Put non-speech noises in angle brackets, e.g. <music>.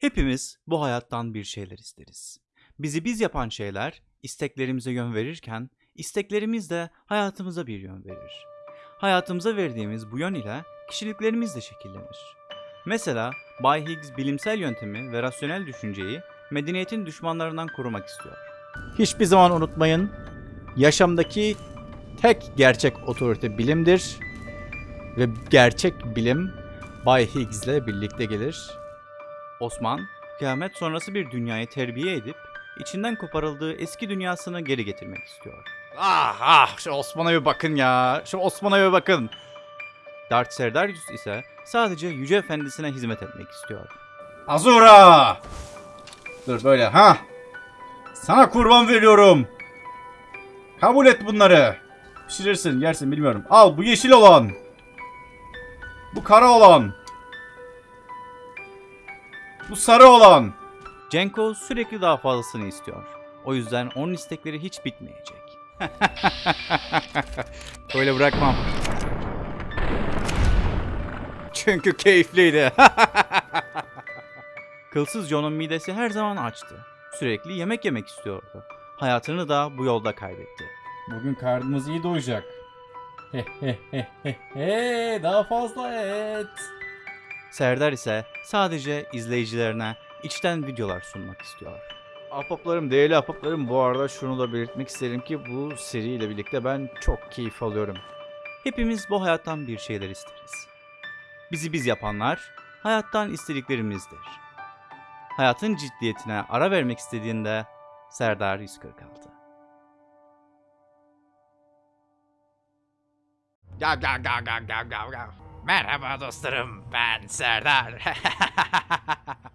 Hepimiz bu hayattan bir şeyler isteriz. Bizi biz yapan şeyler isteklerimize yön verirken isteklerimiz de hayatımıza bir yön verir. Hayatımıza verdiğimiz bu yön ile kişiliklerimiz de şekillenir. Mesela Bay Higgs bilimsel yöntemi ve rasyonel düşünceyi medeniyetin düşmanlarından korumak istiyor. Hiçbir zaman unutmayın. Yaşamdaki tek gerçek otorite bilimdir. Ve gerçek bilim Bay Higgs ile birlikte gelir. Osman, kıyamet sonrası bir dünyayı terbiye edip içinden koparıldığı eski dünyasını geri getirmek istiyor. Ah ah şu Osman'a bir bakın ya. Şu Osman'a bir bakın. Darth Serdarius ise sadece Yüce Efendisine hizmet etmek istiyor. Azura! Dur böyle ha. Sana kurban veriyorum. Kabul et bunları. Pişirirsin, yersin bilmiyorum. Al bu yeşil olan. Bu kara olan. Bu sarı olan. Cenko sürekli daha fazlasını istiyor. O yüzden onun istekleri hiç bitmeyecek. <laughs> Böyle bırakmam. Çünkü keyifliydi. <laughs> Kılsız John'un midesi her zaman açtı. Sürekli yemek yemek istiyordu. Hayatını da bu yolda kaybetti. Bugün karnımız iyi doyacak. He he he he he daha fazla et. Serdar ise sadece izleyicilerine içten videolar sunmak istiyor. Ahbaplarım, değerli ahbaplarım bu arada şunu da belirtmek isterim ki bu seriyle birlikte ben çok keyif alıyorum. Hepimiz bu hayattan bir şeyler isteriz. Bizi biz yapanlar hayattan istediklerimizdir. Hayatın ciddiyetine ara vermek istediğinde Serdar 146. Gav gav gav gav gav gav gav. Merhaba dostlarım ben Serdar. <laughs>